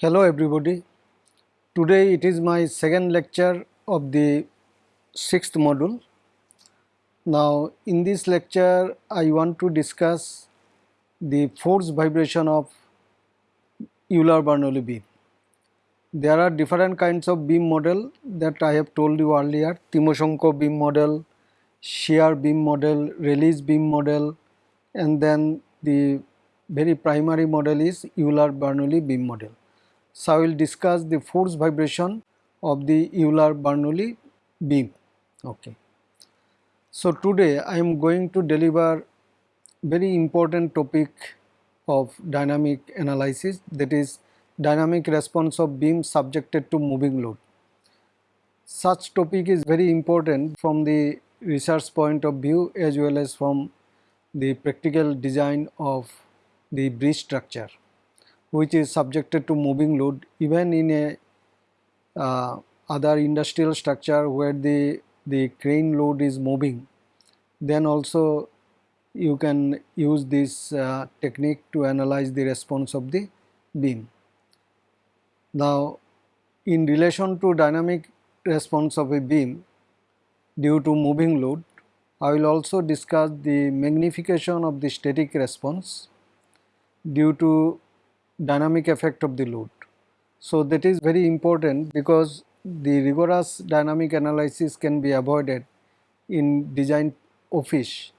Hello everybody. Today it is my second lecture of the sixth module. Now in this lecture I want to discuss the force vibration of Euler-Bernoulli beam. There are different kinds of beam model that I have told you earlier Timoshenko beam model, shear beam model, Rayleigh beam model and then the very primary model is Euler-Bernoulli beam model. So, I will discuss the force vibration of the Euler-Bernoulli beam. Okay. So, today I am going to deliver very important topic of dynamic analysis that is dynamic response of beam subjected to moving load. Such topic is very important from the research point of view as well as from the practical design of the bridge structure which is subjected to moving load even in a uh, other industrial structure where the the crane load is moving then also you can use this uh, technique to analyze the response of the beam. Now in relation to dynamic response of a beam due to moving load I will also discuss the magnification of the static response due to dynamic effect of the load. So that is very important because the rigorous dynamic analysis can be avoided in design office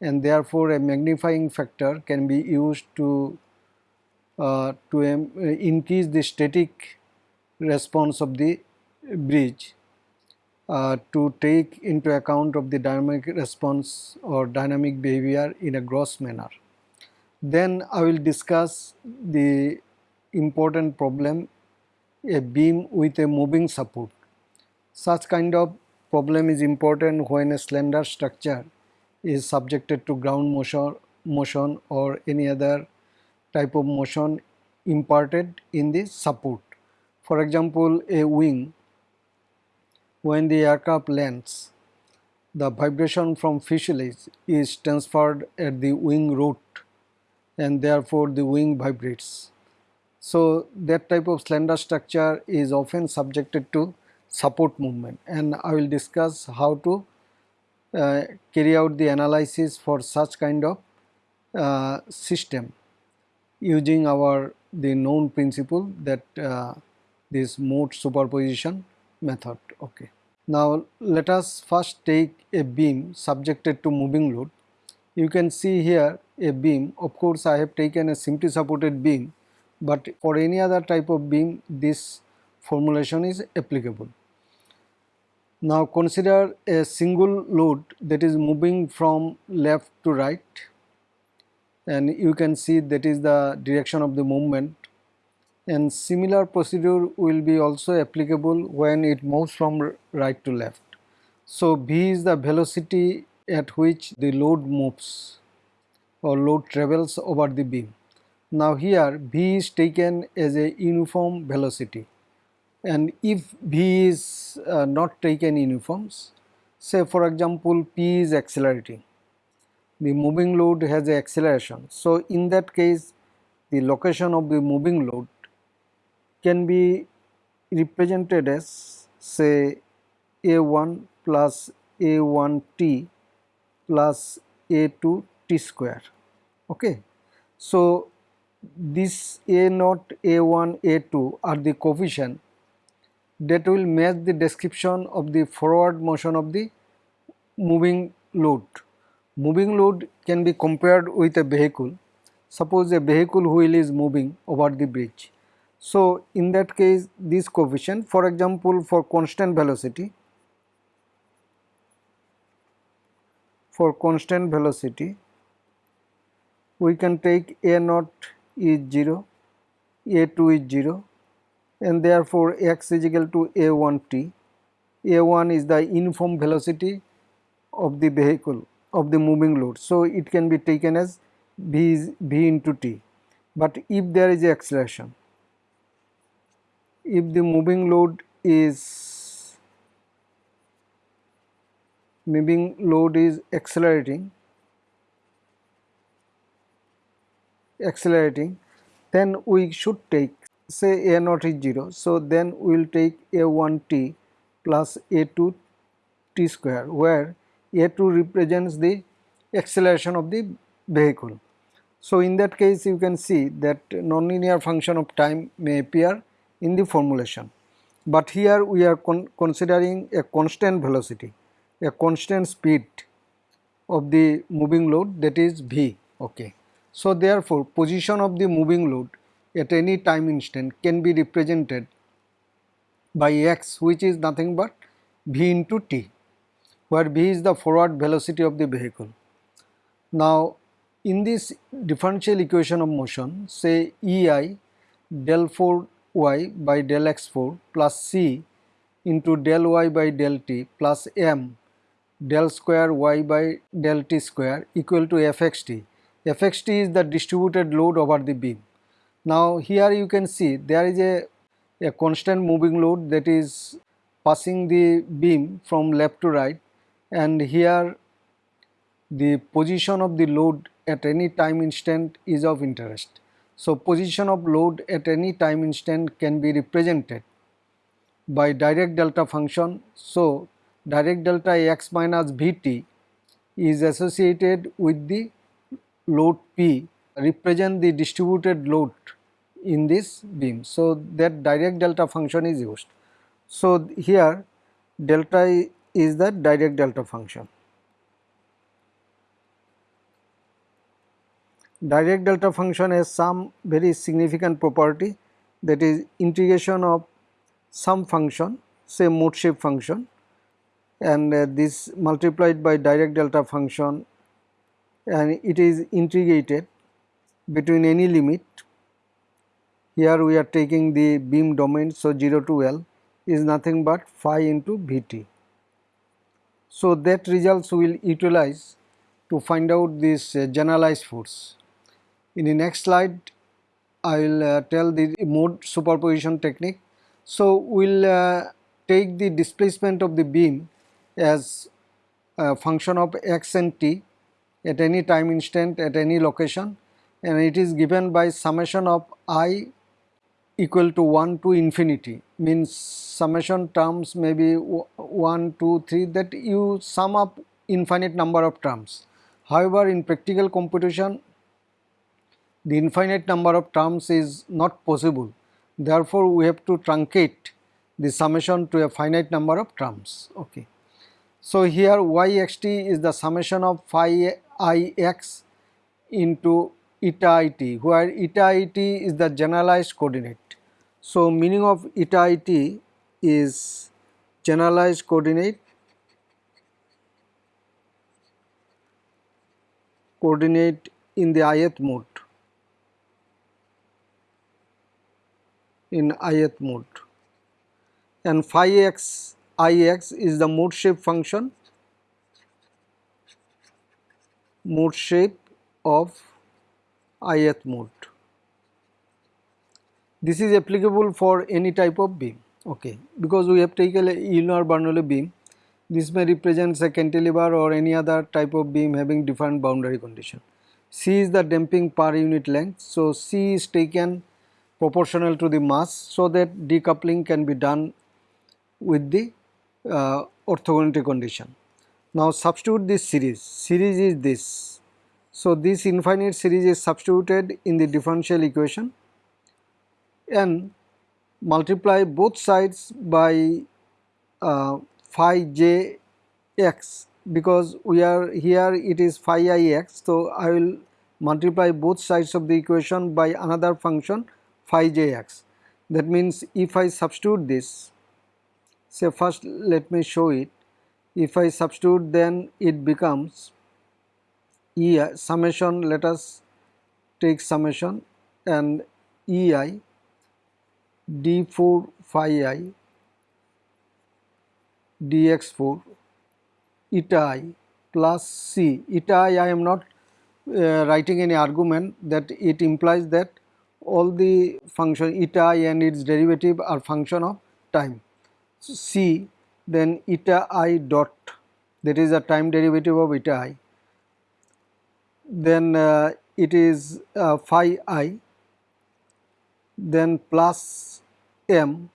and therefore a magnifying factor can be used to uh, to um, increase the static response of the bridge uh, to take into account of the dynamic response or dynamic behavior in a gross manner. Then I will discuss the important problem a beam with a moving support. Such kind of problem is important when a slender structure is subjected to ground motion, motion or any other type of motion imparted in the support. For example, a wing when the aircraft lands the vibration from fuselage is transferred at the wing root and therefore the wing vibrates. So that type of slender structure is often subjected to support movement. And I will discuss how to uh, carry out the analysis for such kind of uh, system using our the known principle that uh, this mode superposition method. Okay. Now let us first take a beam subjected to moving load you can see here a beam of course I have taken a simply supported beam but for any other type of beam this formulation is applicable. Now consider a single load that is moving from left to right and you can see that is the direction of the movement and similar procedure will be also applicable when it moves from right to left. So V is the velocity at which the load moves or load travels over the beam. Now here V is taken as a uniform velocity and if V is uh, not taken uniforms say for example P is accelerating the moving load has a acceleration. So in that case the location of the moving load can be represented as say A1 plus A1t plus A2 t square okay. So this A naught, A1, A2 are the coefficient that will match the description of the forward motion of the moving load. Moving load can be compared with a vehicle. Suppose a vehicle wheel is moving over the bridge. So in that case this coefficient for example for constant velocity for constant velocity we can take a naught is 0, a2 is 0 and therefore x is equal to a1t. a1 is the uniform velocity of the vehicle of the moving load. So it can be taken as v is v into t. But if there is acceleration, if the moving load is moving load is accelerating. Accelerating. Then we should take say a naught is 0 so then we will take a1 t plus a2 t square where a2 represents the acceleration of the vehicle. So in that case you can see that nonlinear function of time may appear in the formulation. But here we are con considering a constant velocity, a constant speed of the moving load that is v okay. So therefore position of the moving load at any time instant can be represented by x which is nothing but v into t where v is the forward velocity of the vehicle. Now in this differential equation of motion say ei del 4 y by del x4 plus c into del y by del t plus m del square y by del t square equal to fxt. fxt is the distributed load over the beam. Now here you can see there is a, a constant moving load that is passing the beam from left to right and here the position of the load at any time instant is of interest. So, position of load at any time instant can be represented by Dirac delta function. So, Dirac delta x minus Vt is associated with the load P represent the distributed load in this beam. So, that Dirac delta function is used. So, here delta is the Dirac delta function. Dirac delta function has some very significant property that is integration of some function say mode shape function and uh, this multiplied by Dirac delta function and it is integrated between any limit here we are taking the beam domain so 0 to L is nothing but phi into Vt. So that results will utilize to find out this uh, generalized force. In the next slide, I will uh, tell the mode superposition technique. So, we will uh, take the displacement of the beam as a function of x and t at any time instant at any location and it is given by summation of i equal to 1 to infinity means summation terms may be 1, 2, 3 that you sum up infinite number of terms. However, in practical computation the infinite number of terms is not possible. Therefore, we have to truncate the summation to a finite number of terms. Okay. So, here yxt is the summation of phi ix into eta it where eta it is the generalized coordinate. So, meaning of eta it is generalized coordinate coordinate in the ith mode. in ith mode and phi x ix is the mode shape function mode shape of ith mode. This is applicable for any type of beam okay because we have taken a Euler Bernoulli beam this may represent a cantilever or any other type of beam having different boundary condition. C is the damping per unit length so C is taken proportional to the mass so that decoupling can be done with the uh, orthogonality condition. Now substitute this series, series is this. So this infinite series is substituted in the differential equation and multiply both sides by uh, phi j x because we are here it is phi i x. So I will multiply both sides of the equation by another function phi jx. That means if I substitute this, say first let me show it, if I substitute then it becomes E summation. Let us take summation and EI d4 phi i dx4 eta i plus c. Eta i I am not uh, writing any argument that it implies that all the function eta i and its derivative are function of time. C then eta i dot that is a time derivative of eta i then uh, it is uh, phi i then plus m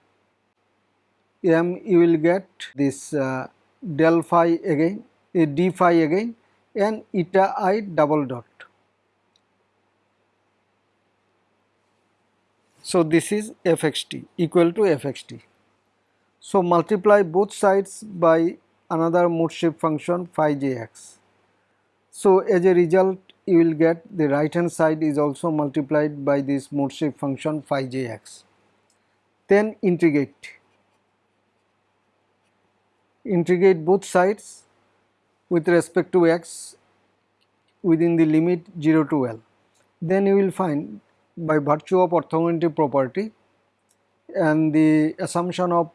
m you will get this uh, del phi again a d phi again and eta i double dot. So, this is fxt equal to fxt. So, multiply both sides by another mode shape function phi jx. So, as a result you will get the right hand side is also multiplied by this mode shape function phi jx. Then integrate, integrate both sides with respect to x within the limit 0 to L. Then you will find by virtue of orthogonality property and the assumption of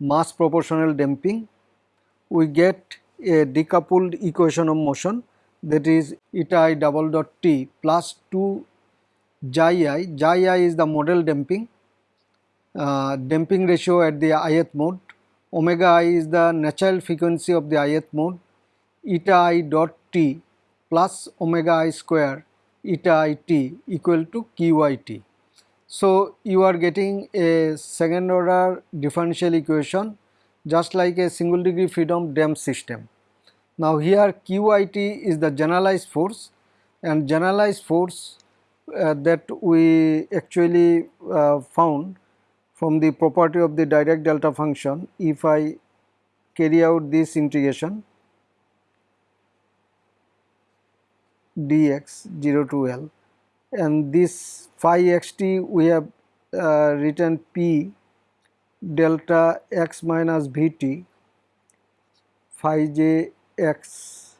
mass proportional damping we get a decoupled equation of motion that is eta i double dot t plus 2 xi i, xi i is the modal damping, uh, damping ratio at the ith mode, omega i is the natural frequency of the ith mode, eta i dot t plus omega i square eta i t equal to qit. So, you are getting a second order differential equation just like a single degree freedom damped system. Now, here QIT is the generalized force and generalized force uh, that we actually uh, found from the property of the Dirac delta function if I carry out this integration dx 0 to L and this phi xt we have uh, written p delta x minus vt phi j x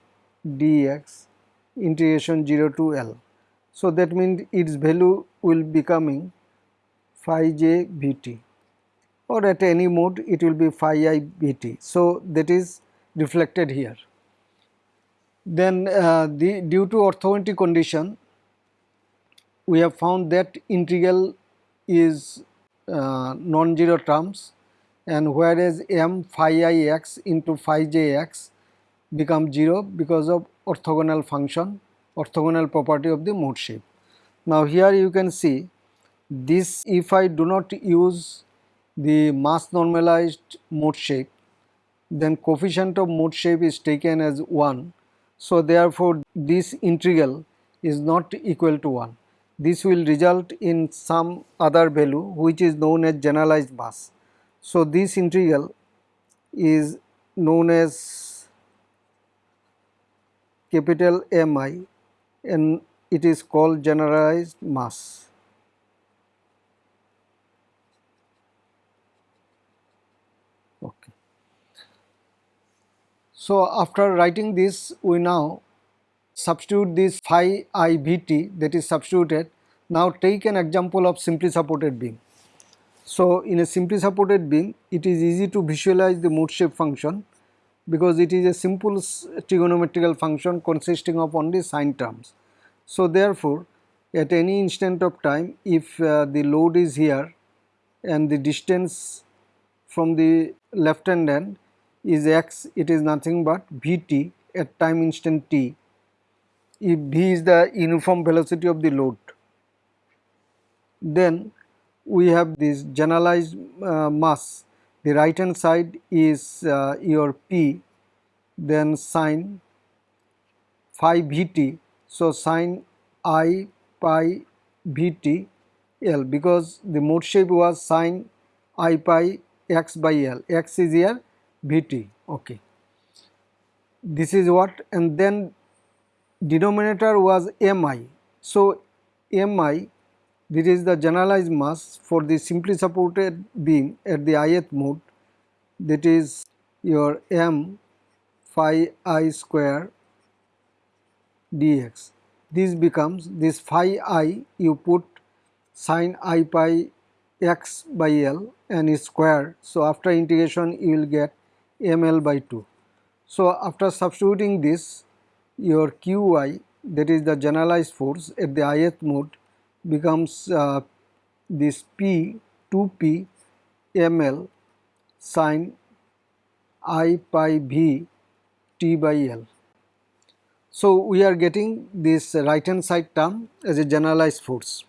dx integration 0 to L. So, that means its value will becoming phi j vt or at any mode it will be phi i vt. So, that is reflected here. Then uh, the, due to orthogonality condition we have found that integral is uh, non-zero terms and whereas m phi i x into phi j x become 0 because of orthogonal function orthogonal property of the mode shape. Now here you can see this if I do not use the mass normalized mode shape then coefficient of mode shape is taken as 1. So therefore this integral is not equal to 1 this will result in some other value which is known as generalized mass. So, this integral is known as capital Mi and it is called generalized mass. Okay. So, after writing this we now substitute this phi i vt that is substituted. Now take an example of simply supported beam. So in a simply supported beam it is easy to visualize the mode shape function because it is a simple trigonometrical function consisting of only sine terms. So therefore at any instant of time if uh, the load is here and the distance from the left hand end is x it is nothing but vt at time instant t if v is the uniform velocity of the load then we have this generalized uh, mass. The right hand side is uh, your p then sine phi vt so sine i pi vt l because the mode shape was sine i pi x by l. X is here vt okay. This is what and then denominator was mi. So, mi this is the generalized mass for the simply supported beam at the ith mode that is your m phi i square dx. This becomes this phi i you put sine i pi x by l and is square. So, after integration you will get ml by 2. So, after substituting this your Qi that is the generalized force at the ith mode becomes uh, this P 2P ml sine i pi v t by l. So, we are getting this right hand side term as a generalized force.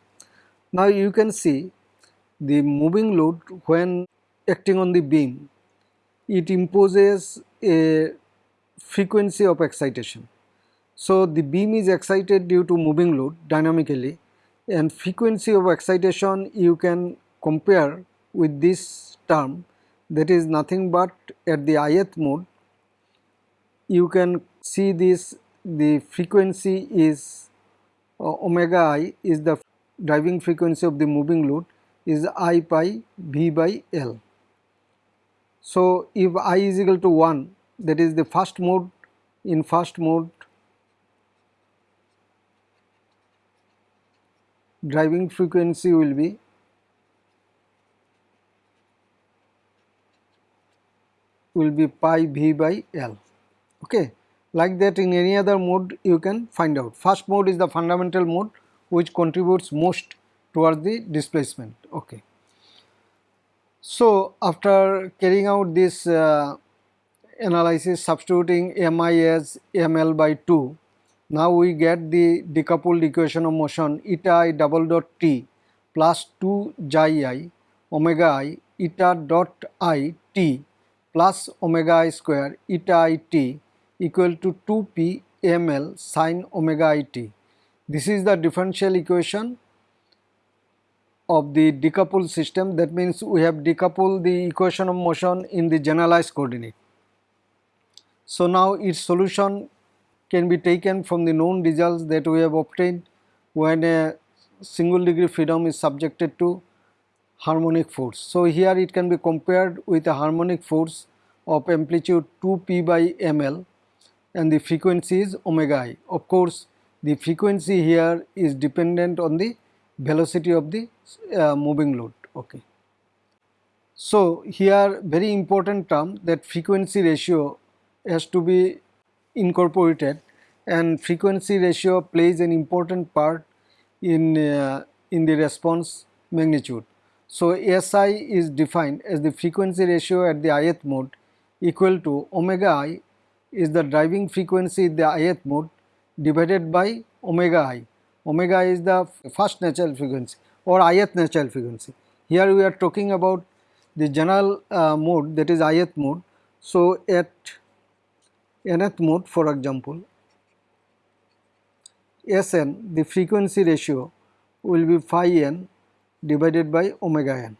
Now, you can see the moving load when acting on the beam it imposes a frequency of excitation. So, the beam is excited due to moving load dynamically and frequency of excitation you can compare with this term that is nothing but at the ith mode you can see this the frequency is uh, omega i is the driving frequency of the moving load is i pi v by L. So, if i is equal to 1 that is the first mode in first mode driving frequency will be will be pi v by L. Okay like that in any other mode you can find out. First mode is the fundamental mode which contributes most towards the displacement. Okay. So after carrying out this uh, analysis substituting mi as ml by 2 now we get the decoupled equation of motion eta i double dot t plus 2 xi i omega i eta dot i t plus omega i square eta i t equal to 2 p ml sine omega i t. This is the differential equation of the decoupled system that means we have decoupled the equation of motion in the generalized coordinate. So now its solution can be taken from the known results that we have obtained when a single degree freedom is subjected to harmonic force. So, here it can be compared with a harmonic force of amplitude 2 p by ml and the frequency is omega i. Of course, the frequency here is dependent on the velocity of the uh, moving load. Okay. So, here very important term that frequency ratio has to be incorporated and frequency ratio plays an important part in, uh, in the response magnitude. So, SI is defined as the frequency ratio at the ith mode equal to omega i is the driving frequency in the ith mode divided by omega i. Omega i is the first natural frequency or ith natural frequency. Here we are talking about the general uh, mode that is ith mode. So, at nth mode for example Sn the frequency ratio will be phi n divided by omega n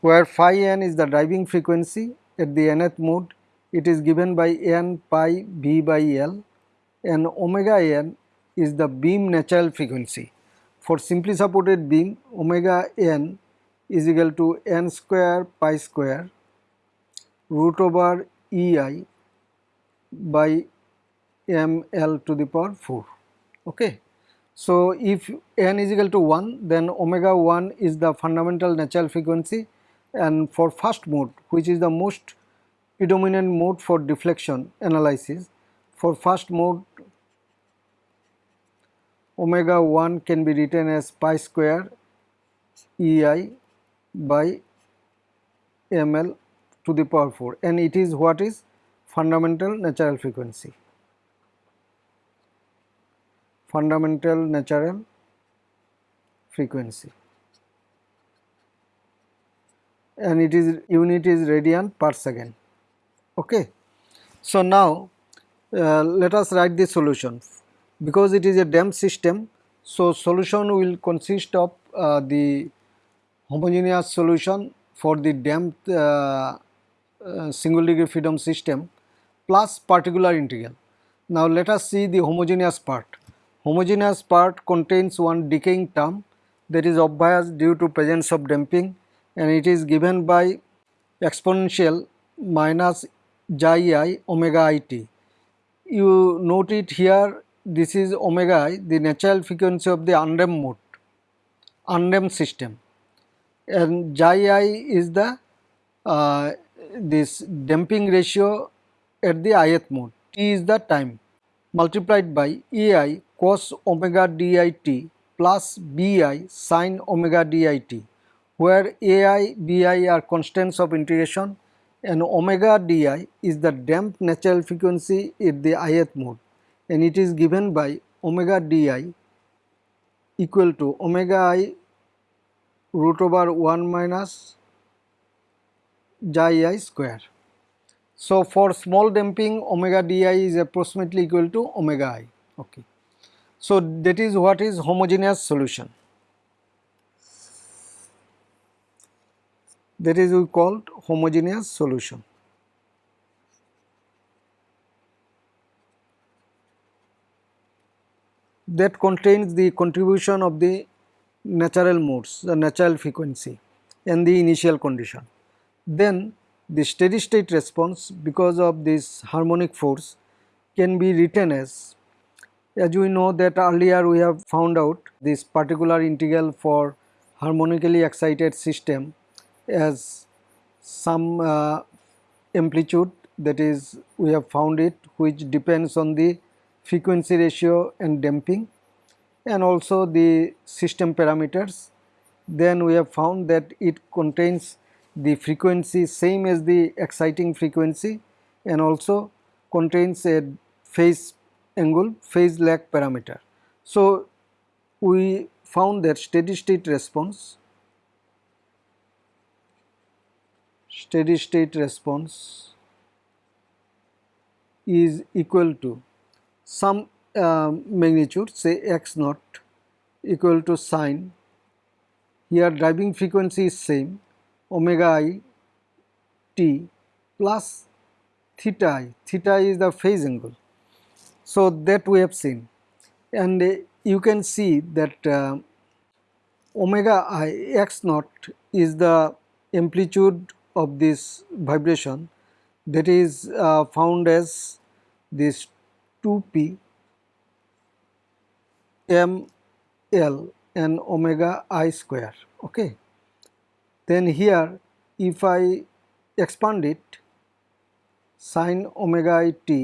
where phi n is the driving frequency at the nth mode it is given by n pi b by L and omega n is the beam natural frequency. For simply supported beam omega n is equal to n square pi square root over E i by m l to the power 4 okay. So if n is equal to 1 then omega 1 is the fundamental natural frequency. And for first mode which is the most predominant mode for deflection analysis for first mode omega 1 can be written as pi square ei by ml to the power 4 and it is what is fundamental natural frequency. Fundamental natural frequency and it is unit is radian per second. Okay. So, now uh, let us write the solution because it is a damped system. So, solution will consist of uh, the homogeneous solution for the damped uh, uh single degree freedom system plus particular integral. Now let us see the homogeneous part. Homogeneous part contains one decaying term that is obvious due to presence of damping and it is given by exponential minus xi i omega i t. You note it here this is omega i the natural frequency of the undamped mode, undamped system and xi i is the uh, this damping ratio at the ith mode, t is the time multiplied by ai cos omega dit plus bi sin omega dit where ai bi are constants of integration and omega di is the damped natural frequency at the ith mode and it is given by omega di equal to omega i root over 1 minus xi i square. So, for small damping omega di is approximately equal to omega i. Okay. So, that is what is homogeneous solution. That is we called homogeneous solution. that contains the contribution of the natural modes, the natural frequency and the initial condition. Then the steady state response because of this harmonic force can be written as as we know that earlier we have found out this particular integral for harmonically excited system as some uh, amplitude that is we have found it which depends on the frequency ratio and damping and also the system parameters. Then we have found that it contains the frequency same as the exciting frequency and also contains a phase angle phase lag parameter. So, we found that steady state response steady state response is equal to some uh, magnitude say x naught equal to sine here driving frequency is same omega i t plus theta i. Theta is the phase angle. So that we have seen. And uh, you can see that uh, omega i x naught is the amplitude of this vibration that is uh, found as this 2p m l and omega i square. Okay then here if i expand it sine omega i t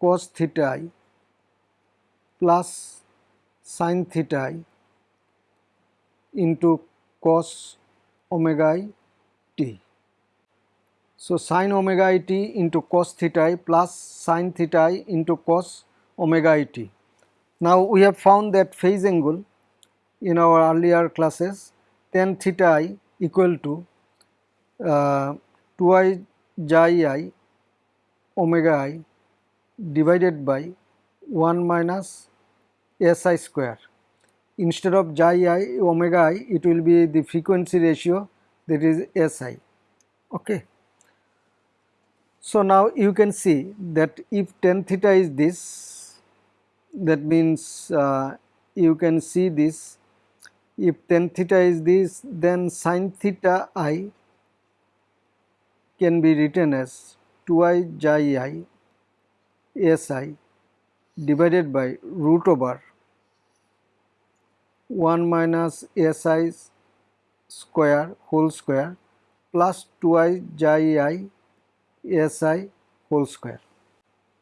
cos theta i plus sine theta i into cos omega i t. So, sine omega i t into cos theta i plus sine theta i into cos omega i t. Now we have found that phase angle in our earlier classes tan theta i equal to uh, 2i xi i omega i divided by 1 minus si square. Instead of xi i omega i it will be the frequency ratio that is si. Okay. So now you can see that if tan theta is this that means uh, you can see this if tan theta is this then sine theta i can be written as 2i xi i si divided by root over 1 minus si square whole square plus 2i xi i si whole square.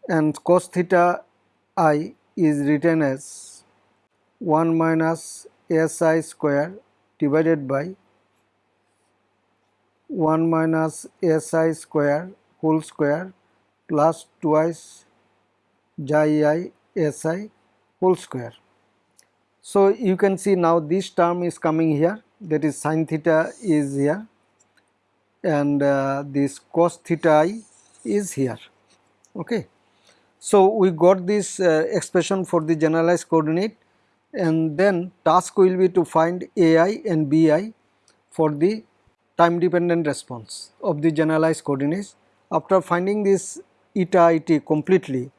And cos theta i is written as 1 minus si square divided by 1 minus si square whole square plus twice xi i si whole square. So, you can see now this term is coming here that is sin theta is here and uh, this cos theta i is here. Okay. So, we got this uh, expression for the generalized coordinate and then task will be to find ai and bi for the time dependent response of the generalized coordinates. After finding this eta it completely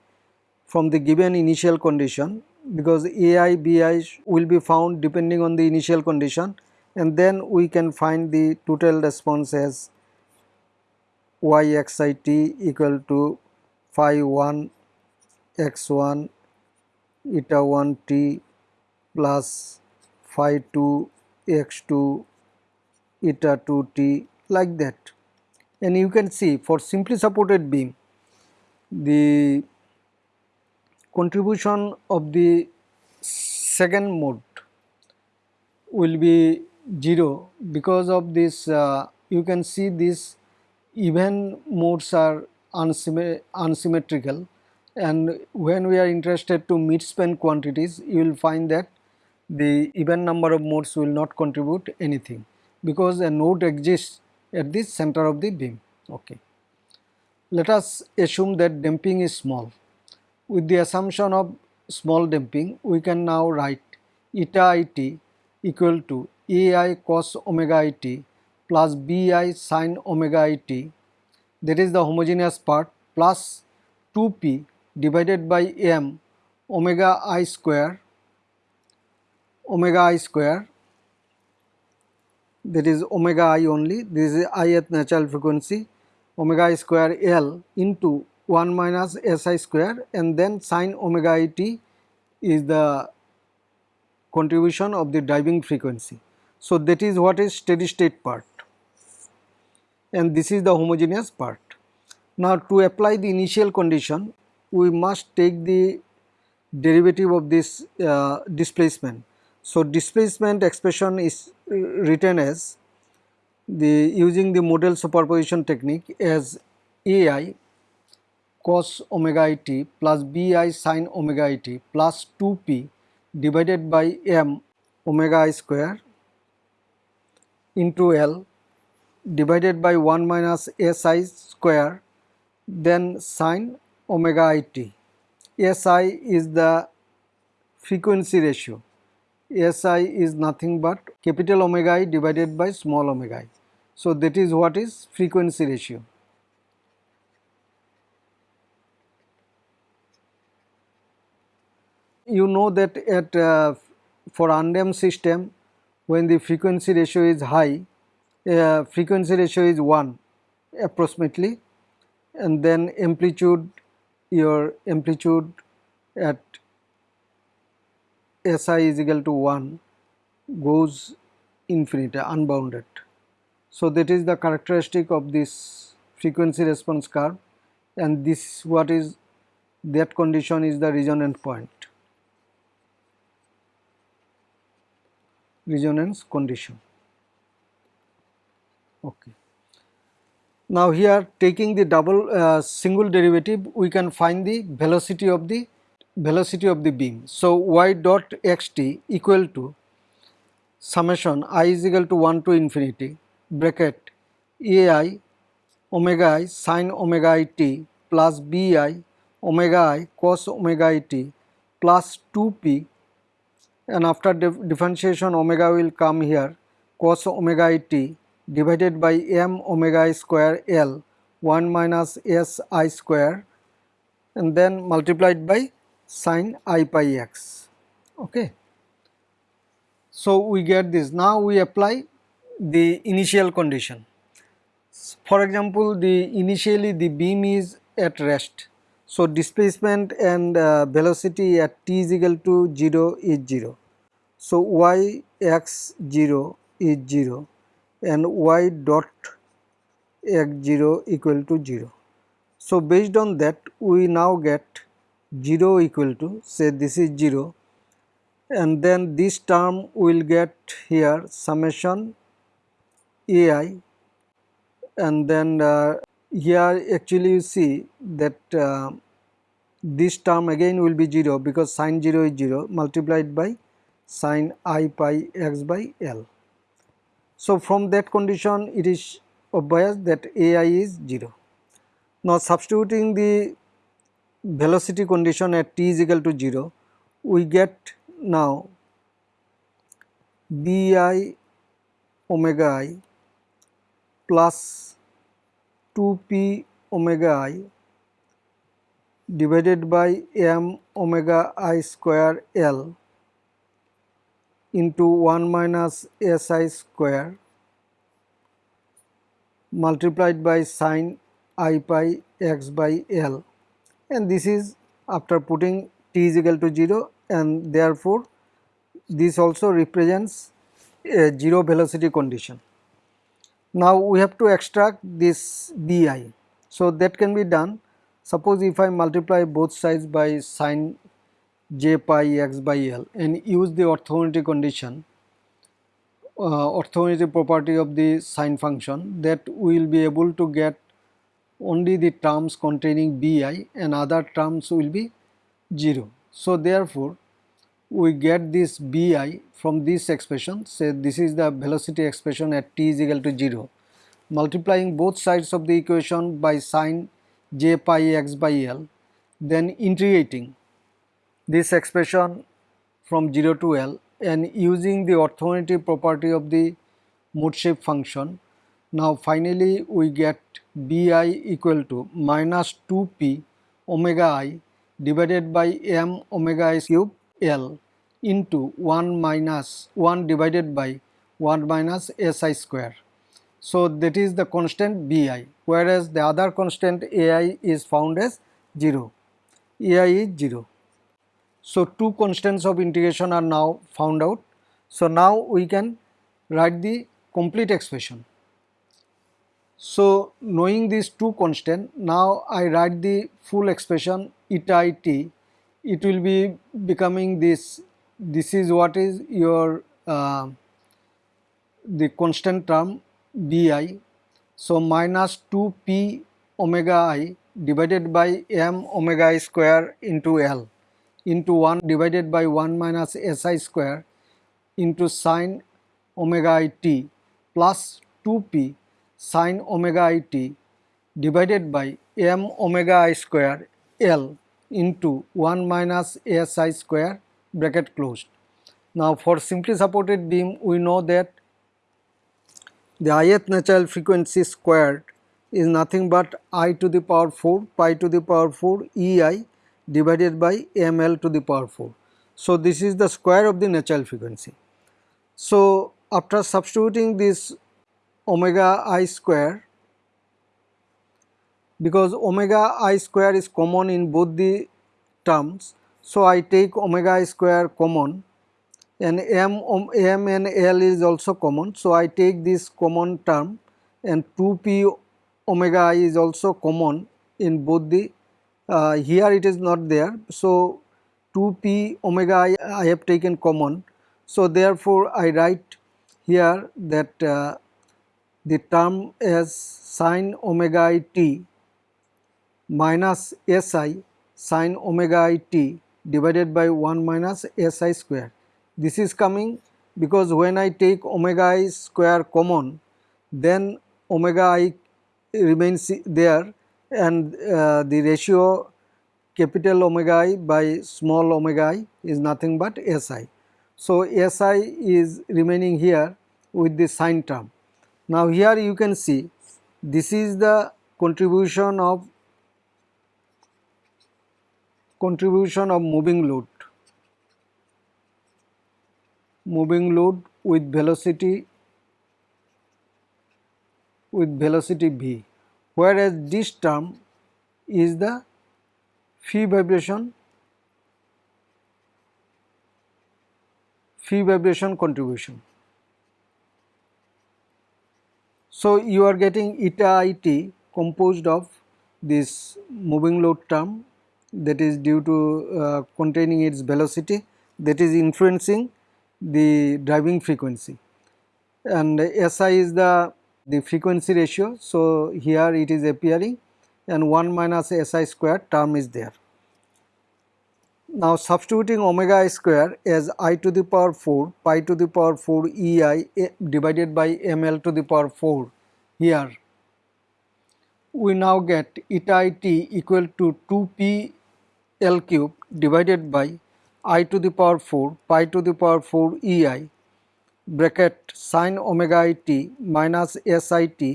from the given initial condition because ai bi will be found depending on the initial condition and then we can find the total response as yxit equal to phi 1 x1 eta 1 t plus phi 2 x2 eta 2 t like that. And you can see for simply supported beam the contribution of the second mode will be 0 because of this uh, you can see these even modes are unsymmetrical. And when we are interested to mid-span quantities you will find that the even number of modes will not contribute anything because a node exists at the center of the beam. Okay. Let us assume that damping is small. With the assumption of small damping, we can now write eta it equal to ai cos omega it plus bi sin omega it that is the homogeneous part plus 2p divided by m omega i square omega i square. That is omega i only. This is i at natural frequency. Omega i square l into 1 minus si square and then sine omega i t is the contribution of the driving frequency. So, that is what is steady state part. And this is the homogeneous part. Now, to apply the initial condition we must take the derivative of this uh, displacement so, displacement expression is written as the using the modal superposition technique as ai cos omega i t plus bi sin omega i t plus 2p divided by m omega i square into L divided by 1 minus si square then sin omega i t. Si is the frequency ratio Si is nothing but capital omega i divided by small omega i. So, that is what is frequency ratio. You know that at uh, for undamped system when the frequency ratio is high, uh, frequency ratio is 1 approximately and then amplitude your amplitude at Si is equal to 1 goes infinite unbounded. So, that is the characteristic of this frequency response curve and this what is that condition is the resonance point resonance condition. Okay. Now, here taking the double uh, single derivative we can find the velocity of the velocity of the beam. So, y dot x t equal to summation i is equal to 1 to infinity bracket a i omega i sin omega i t plus b i omega i cos omega i t plus 2 p and after differentiation omega will come here cos omega i t divided by m omega i square l 1 minus s i square and then multiplied by sine i pi x. Okay. So, we get this. Now, we apply the initial condition. For example, the initially the beam is at rest. So, displacement and uh, velocity at t is equal to 0 is 0. So, y x 0 is 0 and y dot x 0 equal to 0. So, based on that we now get 0 equal to say this is 0 and then this term will get here summation ai and then uh, here actually you see that uh, this term again will be 0 because sine 0 is 0 multiplied by sine i pi x by l. So, from that condition it is obvious that ai is 0. Now, substituting the velocity condition at t is equal to 0, we get now b i omega i plus 2 p omega i divided by m omega i square l into 1 minus s i square multiplied by sine i pi x by l and this is after putting t is equal to 0 and therefore this also represents a 0 velocity condition. Now we have to extract this bi. So that can be done suppose if I multiply both sides by sine j pi x by l and use the orthogonality condition uh, orthogonality property of the sine function that we will be able to get only the terms containing bi and other terms will be 0. So, therefore, we get this bi from this expression say this is the velocity expression at t is equal to 0 multiplying both sides of the equation by sine j pi x by l then integrating this expression from 0 to L and using the orthogonality property of the mode shape function. Now finally we get Bi equal to minus 2p omega i divided by m omega i cube L into 1 minus 1 divided by 1 minus Si square. So that is the constant Bi whereas the other constant Ai is found as 0, Ai is 0. So, two constants of integration are now found out. So, now we can write the complete expression. So, knowing these two constants, now I write the full expression eta i t, it will be becoming this, this is what is your uh, the constant term bi. So, minus 2 p omega i divided by m omega i square into L into 1 divided by 1 minus si square into sine omega i t plus 2p sine omega i t divided by m omega i square L into 1 minus ASI square bracket closed. Now for simply supported beam we know that the ith natural frequency squared is nothing but i to the power 4 pi to the power 4 ei divided by ml to the power 4. So, this is the square of the natural frequency. So, after substituting this omega i square because omega i square is common in both the terms. So, I take omega i square common and m, m and l is also common. So, I take this common term and 2p omega i is also common in both the uh, here it is not there. So, 2p omega I, I have taken common. So, therefore, I write here that uh, the term as sine omega i t minus si sine omega i t divided by 1 minus si square. This is coming because when I take omega i square common then omega i remains there and uh, the ratio capital omega i by small omega i is nothing but Si. So, Si is remaining here with the sine term. Now, here you can see this is the contribution of contribution of moving load moving load with velocity with velocity v whereas this term is the free vibration free vibration contribution. So, you are getting eta it composed of this moving load term that is due to uh, containing its velocity that is influencing the driving frequency and SI is the the frequency ratio. So, here it is appearing and 1 minus Si square term is there. Now, substituting omega i square as i to the power 4 pi to the power 4 ei divided by ml to the power 4 here we now get eta i t equal to 2 p l cube divided by i to the power 4 pi to the power 4 ei bracket sine omega i t minus s i t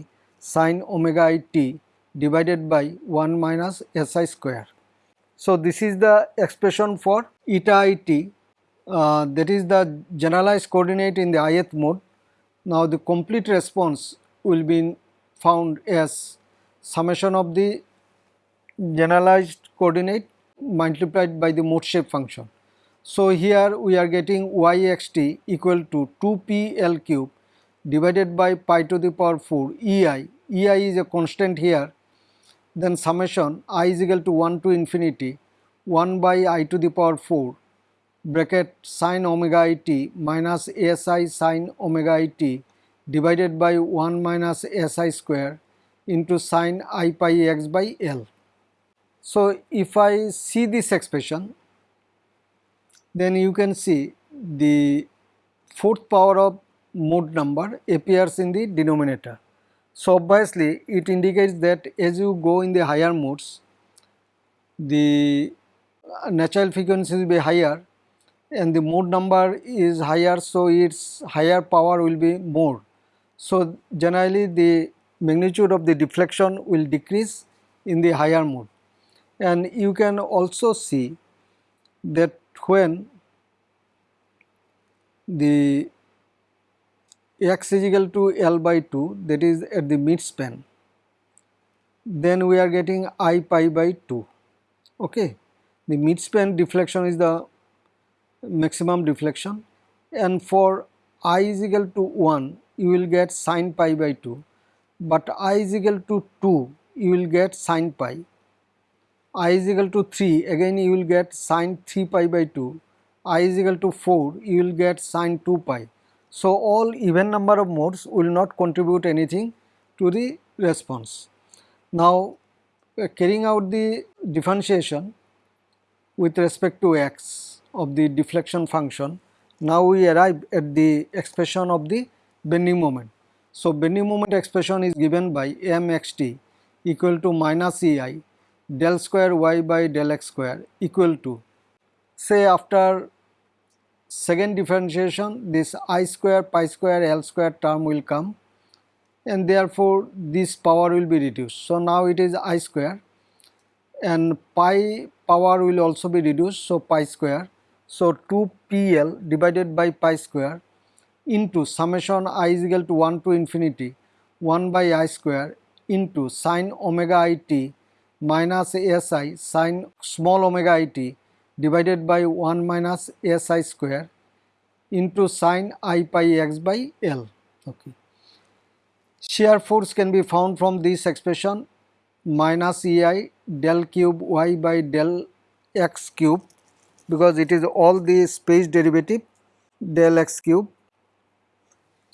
sine omega i t divided by 1 minus s i square. So, this is the expression for eta i t uh, that is the generalized coordinate in the ith mode. Now, the complete response will be found as summation of the generalized coordinate multiplied by the mode shape function. So, here we are getting yxt equal to 2p l cube divided by pi to the power 4 ei, ei is a constant here then summation i is equal to 1 to infinity 1 by i to the power 4 bracket sine omega i t minus si sine omega i t divided by 1 minus si square into sine i pi x by l. So, if I see this expression then you can see the fourth power of mode number appears in the denominator. So, obviously it indicates that as you go in the higher modes the natural frequency will be higher and the mode number is higher so its higher power will be more. So, generally the magnitude of the deflection will decrease in the higher mode. And you can also see that when the x is equal to L by 2 that is at the mid span then we are getting I pi by 2 okay? The mid span deflection is the maximum deflection. And for i is equal to 1 you will get sine pi by 2 but i is equal to 2 you will get sine pi. i is equal to 3 again you will get sine 3 pi by 2 i is equal to 4 you will get sine 2 pi. So all even number of modes will not contribute anything to the response. Now carrying out the differentiation with respect to x of the deflection function, now we arrive at the expression of the bending moment. So, bending moment expression is given by mxt equal to minus ei del square y by del x square equal to say after second differentiation this i square pi square l square term will come and therefore this power will be reduced. So, now it is i square and pi power will also be reduced so pi square so 2pl divided by pi square into summation i is equal to 1 to infinity 1 by i square into sine omega i t minus si sine small omega i t divided by 1 minus si square into sine i pi x by l. Okay. Shear force can be found from this expression minus ei del cube y by del x cube because it is all the space derivative del x cube.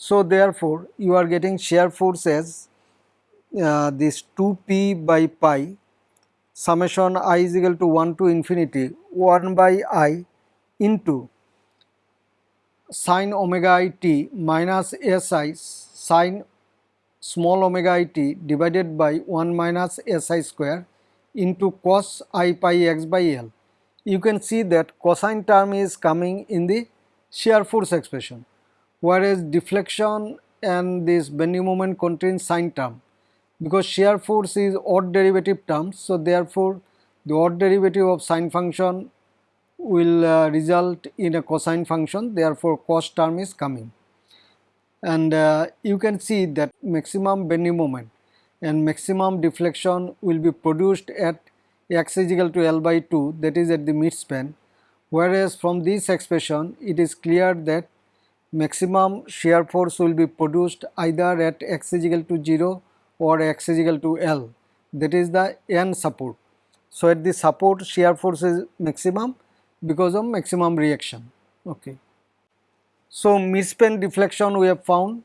So, therefore, you are getting shear force as uh, this 2p by pi summation i is equal to 1 to infinity 1 by i into sine omega i t minus si sine small omega i t divided by 1 minus si square into cos i pi x by l. You can see that cosine term is coming in the shear force expression whereas deflection and this bending moment contains sine term. Because shear force is odd derivative term so therefore the odd derivative of sine function will uh, result in a cosine function therefore cos term is coming. And uh, you can see that maximum bending moment and maximum deflection will be produced at x is equal to L by 2 that is at the midspan whereas from this expression it is clear that maximum shear force will be produced either at x is equal to 0 or x is equal to L that is the N support. So, at the support shear force is maximum because of maximum reaction. Okay. So, midspan deflection we have found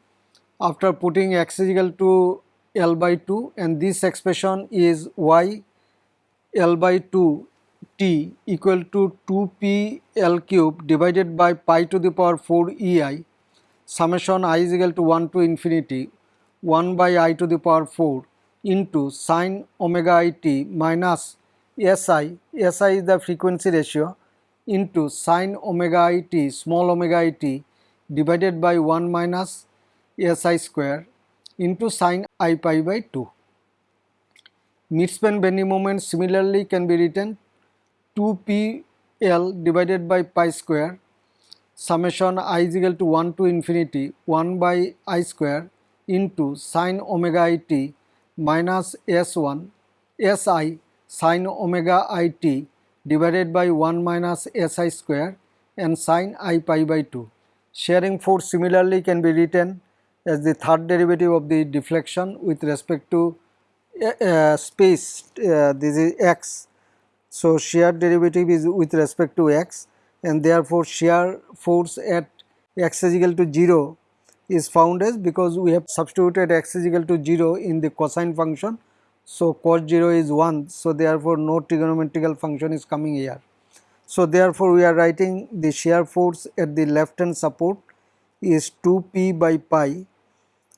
after putting x is equal to L by 2 and this expression is y L by 2 Equal to 2p L cube divided by pi to the power 4 EI summation i is equal to 1 to infinity 1 by i to the power 4 into sine omega i t minus SI, SI is the frequency ratio into sine omega i t small omega i t divided by 1 minus SI square into sine i pi by 2. Midspan bending moment similarly can be written 2pl divided by pi square summation i is equal to 1 to infinity 1 by i square into sine omega i t minus s1 si sine omega i t divided by 1 minus si square and sine i pi by 2. Shearing force similarly can be written as the third derivative of the deflection with respect to uh, space uh, this is x. So, shear derivative is with respect to x and therefore, shear force at x is equal to 0 is found as because we have substituted x is equal to 0 in the cosine function. So, cos 0 is 1. So, therefore, no trigonometrical function is coming here. So, therefore, we are writing the shear force at the left hand support is 2 p by pi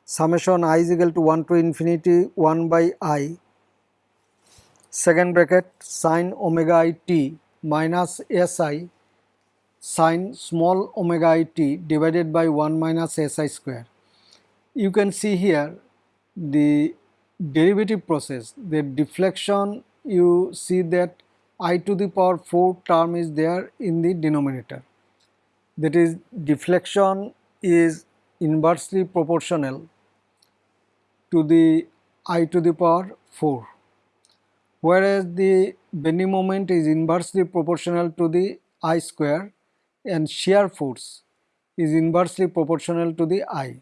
summation i is equal to 1 to infinity 1 by i second bracket sine omega i t minus si sine small omega i t divided by 1 minus si square. You can see here the derivative process, the deflection you see that i to the power 4 term is there in the denominator. That is deflection is inversely proportional to the i to the power 4 whereas the bending moment is inversely proportional to the i square and shear force is inversely proportional to the i.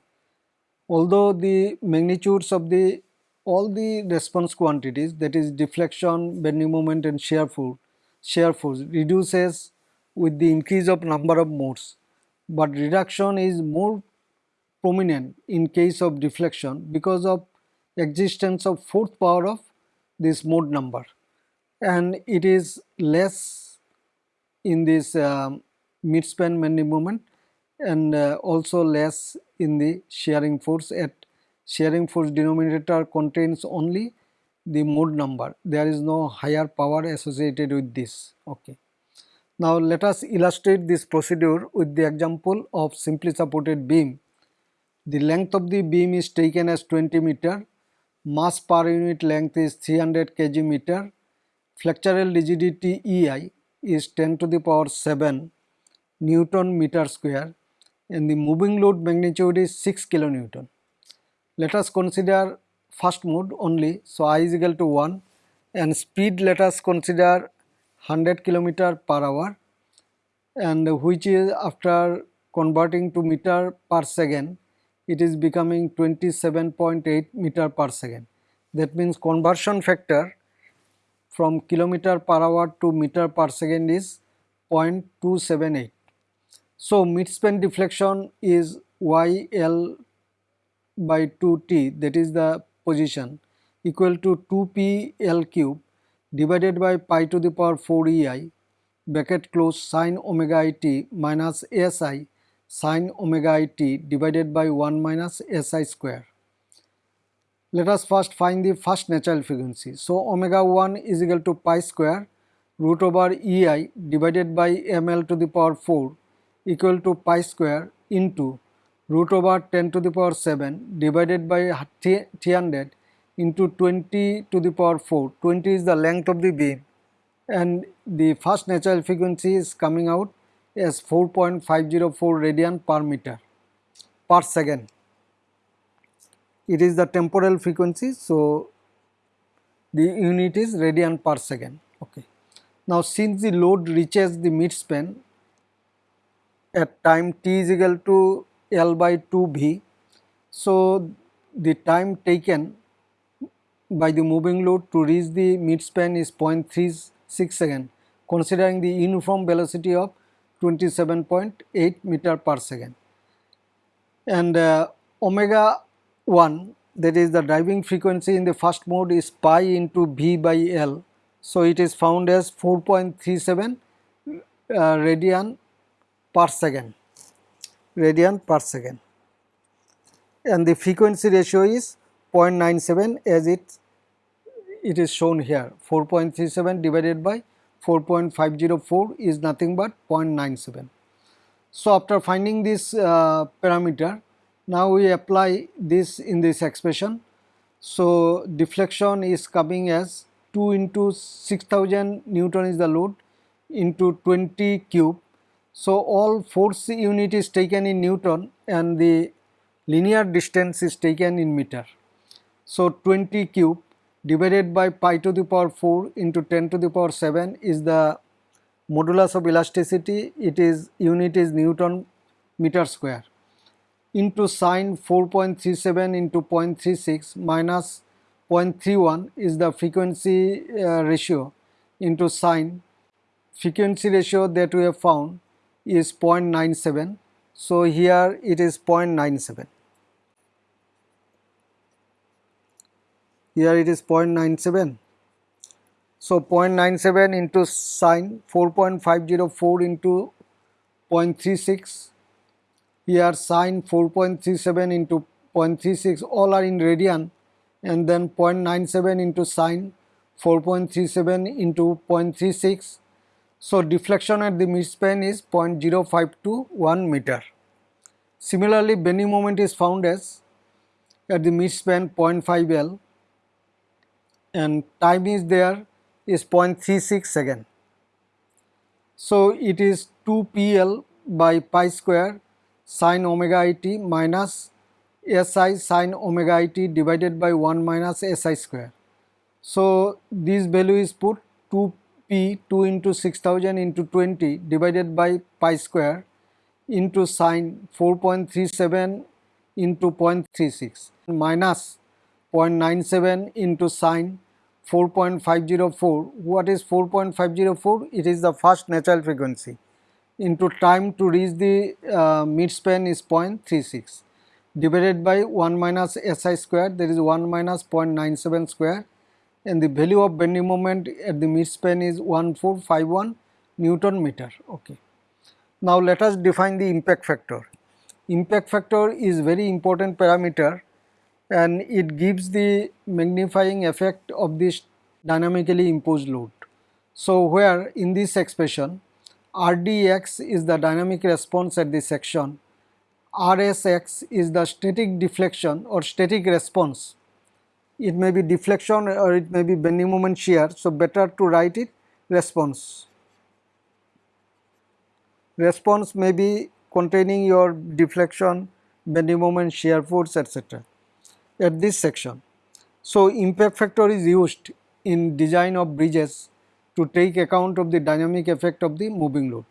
Although the magnitudes of the all the response quantities that is deflection, bending moment and shear force, shear force reduces with the increase of number of modes but reduction is more prominent in case of deflection because of existence of fourth power of this mode number. And it is less in this uh, mid-span bending moment and uh, also less in the shearing force. At shearing force denominator contains only the mode number. There is no higher power associated with this. Okay. Now let us illustrate this procedure with the example of simply supported beam. The length of the beam is taken as 20 meter, mass per unit length is 300 kg meter, flexural rigidity EI is 10 to the power 7 Newton meter square. And the moving load magnitude is 6 kilonewton. Let us consider first mode only, so I is equal to 1 and speed let us consider 100 kilometer per hour. And which is after converting to meter per second it is becoming 27.8 meter per second. That means conversion factor from kilometer per hour to meter per second is 0.278. So mid-span deflection is YL by 2T that is the position equal to 2P L cube divided by pi to the power 4 ei bracket close sine omega i t minus si sine omega i t divided by 1 minus si square. Let us first find the first natural frequency. So, omega 1 is equal to pi square root over ei divided by ml to the power 4 equal to pi square into root over 10 to the power 7 divided by 300 into 20 to the power 4 20 is the length of the beam and the first natural frequency is coming out as 4.504 radian per meter per second. It is the temporal frequency so the unit is radian per second. Okay. Now since the load reaches the midspan at time t is equal to l by 2 v so the time taken by the moving load to reach the midspan is 0.36 second considering the uniform velocity of 27.8 meter per second. And uh, omega 1 that is the driving frequency in the first mode is pi into V by L. So, it is found as 4.37 uh, radian per second radian per second and the frequency ratio is 0.97 as it it is shown here 4.37 divided by 4.504 is nothing but 0.97. So, after finding this uh, parameter now we apply this in this expression. So, deflection is coming as 2 into 6000 Newton is the load into 20 cube. So, all force unit is taken in Newton and the linear distance is taken in meter. So, 20 cube divided by pi to the power 4 into 10 to the power 7 is the modulus of elasticity. It is unit is Newton meter square into sine 4.37 into 0.36 minus 0.31 is the frequency uh, ratio into sine. Frequency ratio that we have found is 0.97 so here it is 0.97 here it is 0.97 So 0.97 into sine 4.504 into 0.36 here sine 4.37 into 0.36 all are in radian. And then 0.97 into sine 4.37 into 0.36 so deflection at the midspan is 0.0521 meter. Similarly, bending moment is found as at the midspan 0.5 L and time is there is 0.36 second. So it is 2 PL by pi square sine omega i t minus SI sine omega i t divided by 1 minus SI square. So this value is put 2 P 2 into 6000 into 20 divided by pi square into sine 4.37 into 0.36 minus 0.97 into sine 4.504. What is 4.504? It is the first natural frequency into time to reach the uh, midspan is 0.36 divided by 1 minus SI square there is 1 minus 0.97 square and the value of bending moment at the midspan is 1451 Newton meter. Okay. Now let us define the impact factor. Impact factor is very important parameter and it gives the magnifying effect of this dynamically imposed load. So where in this expression Rdx is the dynamic response at the section, Rsx is the static deflection or static response it may be deflection or it may be bending moment shear. So, better to write it response. Response may be containing your deflection, bending moment, shear force etc. at this section. So, impact factor is used in design of bridges to take account of the dynamic effect of the moving load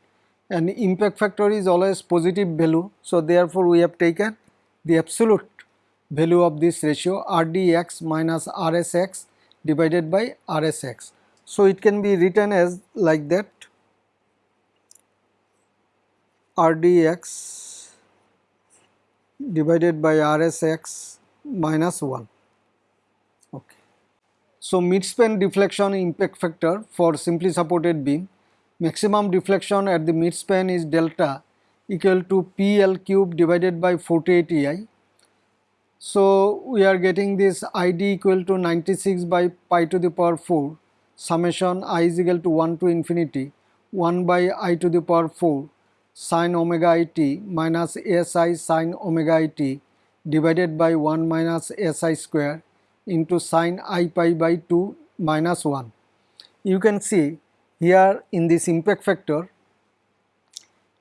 and impact factor is always positive value. So, therefore, we have taken the absolute value of this ratio Rdx minus Rsx divided by Rsx. So, it can be written as like that Rdx divided by Rsx minus 1. Okay. So, midspan deflection impact factor for simply supported beam. Maximum deflection at the midspan is delta equal to PL cube divided by 48 EI so, we are getting this ID equal to 96 by pi to the power 4 summation i is equal to 1 to infinity. 1 by i to the power 4 sine omega i t minus si sine omega i t divided by 1 minus si square into sine i pi by 2 minus 1. You can see here in this impact factor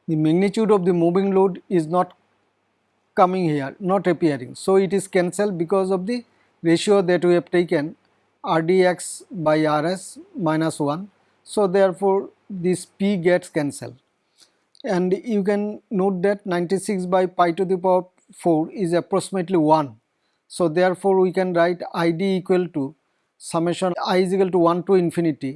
the magnitude of the moving load is not coming here not appearing. So, it is cancelled because of the ratio that we have taken Rdx by Rs minus 1. So, therefore, this P gets cancelled and you can note that 96 by pi to the power 4 is approximately 1. So, therefore, we can write Id equal to summation i is equal to 1 to infinity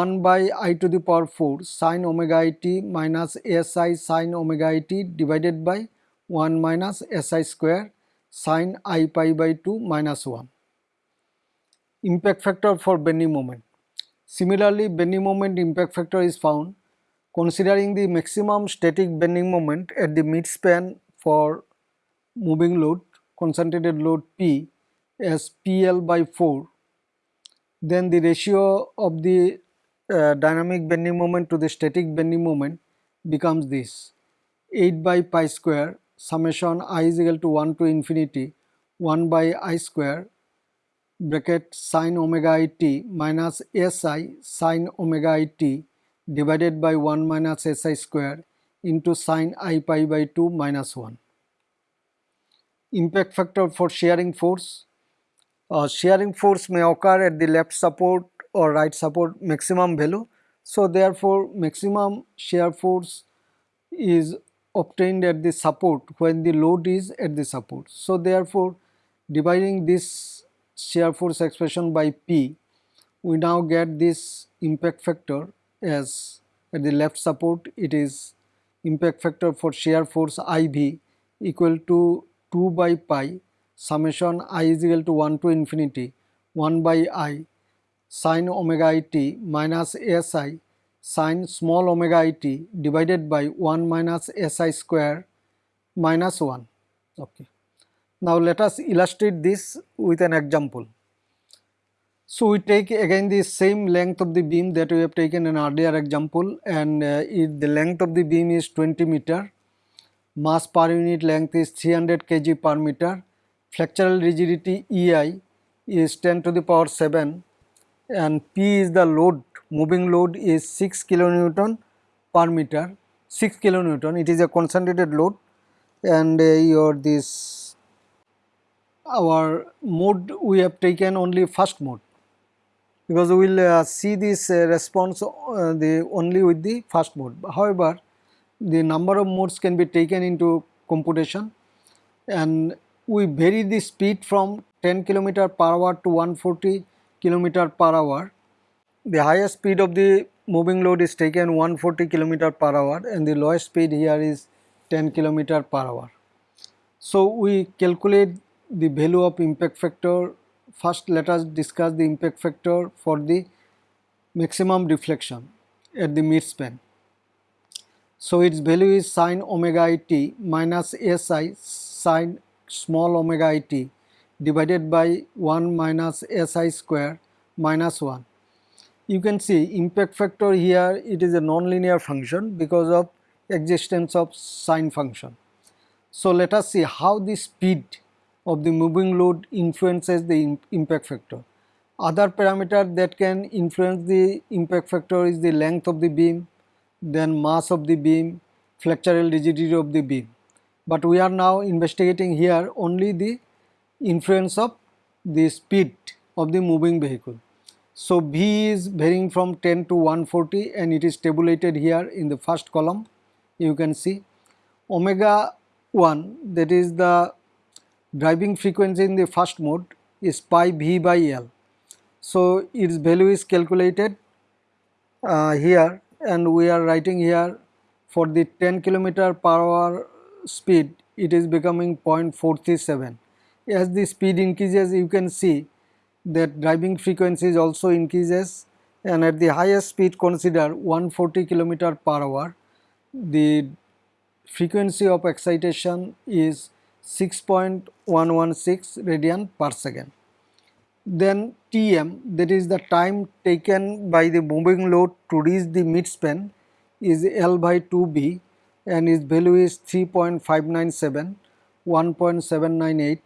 1 by i to the power 4 sine omega i t minus si sine omega i t divided by 1 minus Si square sine i pi by 2 minus 1. Impact factor for bending moment. Similarly, bending moment impact factor is found considering the maximum static bending moment at the midspan for moving load concentrated load P as PL by 4 then the ratio of the uh, dynamic bending moment to the static bending moment becomes this. 8 by pi square summation i is equal to 1 to infinity 1 by i square bracket sine omega i t minus si sine omega i t divided by 1 minus si square into sine i pi by 2 minus 1. Impact factor for shearing force. Uh, shearing force may occur at the left support or right support maximum value. So, therefore, maximum shear force is obtained at the support when the load is at the support. So, therefore, dividing this shear force expression by P, we now get this impact factor as at the left support it is impact factor for shear force IV equal to 2 by pi summation i is equal to 1 to infinity 1 by i sine omega i t minus si sine small omega i t divided by 1 minus si square minus 1. Okay. Now, let us illustrate this with an example. So, we take again the same length of the beam that we have taken in earlier example and uh, if the length of the beam is 20 meter, mass per unit length is 300 kg per meter, flexural rigidity EI is 10 to the power 7 and P is the load, moving load is 6 kilonewton per meter, 6 kilonewton, it is a concentrated load. And uh, your this our mode we have taken only first mode because we will uh, see this uh, response uh, the only with the first mode. However, the number of modes can be taken into computation and we vary the speed from 10 km per hour to 140 km per hour. The highest speed of the moving load is taken 140 km per hour and the lowest speed here is 10 km per hour. So, we calculate the value of impact factor. First, let us discuss the impact factor for the maximum deflection at the mid-span. So, its value is sine omega i t minus si sine small omega i t divided by 1 minus si square minus 1. You can see impact factor here it is a nonlinear function because of existence of sine function. So, let us see how the speed of the moving load influences the impact factor. Other parameter that can influence the impact factor is the length of the beam, then mass of the beam, flexural rigidity of the beam. But we are now investigating here only the influence of the speed of the moving vehicle. So, V is varying from 10 to 140 and it is tabulated here in the first column you can see omega 1 that is the driving frequency in the first mode is pi v by L. So, its value is calculated uh, here and we are writing here for the 10 kilometer per hour speed it is becoming 0.437. As the speed increases you can see that driving frequency also increases and at the highest speed consider 140 kilometer per hour the frequency of excitation is 6.116 radian per second. Then Tm that is the time taken by the moving load to reach the midspan is L by 2b and its value is 3.597 1.798